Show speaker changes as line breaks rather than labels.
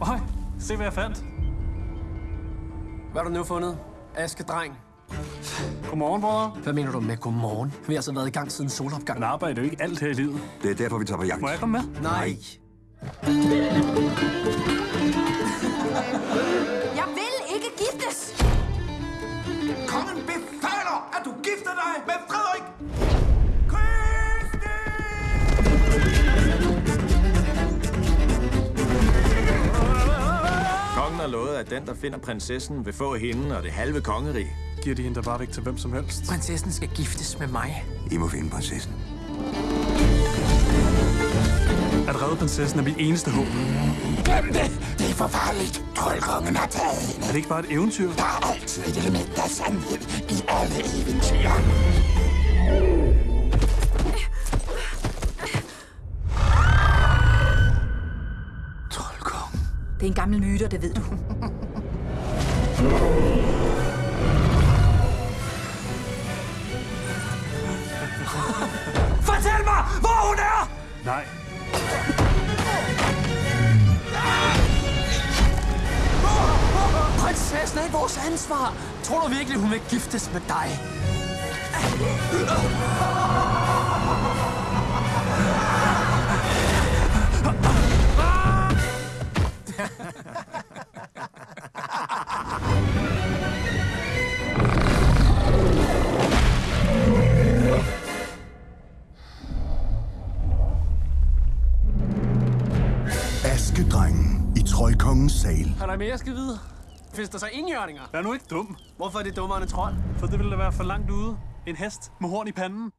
Øj, se hvad jeg fandt.
Hvad har du nu fundet? Aske dreng.
Godmorgen, bror.
Hvad mener du med godmorgen? Vi har altså været i gang siden solopgang.
Men arbejde er jo ikke alt her i livet.
Det er derfor, vi tager på jagt.
Må jeg komme med?
Nej.
Jeg vil ikke giftes!
Kongen befaler, at du gifter dig med Frederik!
Har lovet, at den, der finder prinsessen, vil få hende og det halve kongerige.
Giver de hende da bare væk til hvem som helst.
Prinsessen skal giftes med mig.
I må finde prinsessen.
At redde prinsessen er mit eneste håb.
Glem det! Det er for farligt. Troldkongen har taget hende.
Er det ikke bare et eventyr?
Der er altid et element af sandhed i alle eventyr.
Det er en gammel myte, og det ved du.
Fortæl mig, hvor hun er!
Nej.
Prinsessen er ikke vores ansvar. Tror du virkelig, hun vil giftes med dig?
Askedrengen i Troldkongens sal.
Er der mere, jeg skal vide? Findes der så indjørninger?
Vær nu ikke dum,
Hvorfor er det dummere end et trold?
for det ville da være for langt ude. En hest med horn i panden.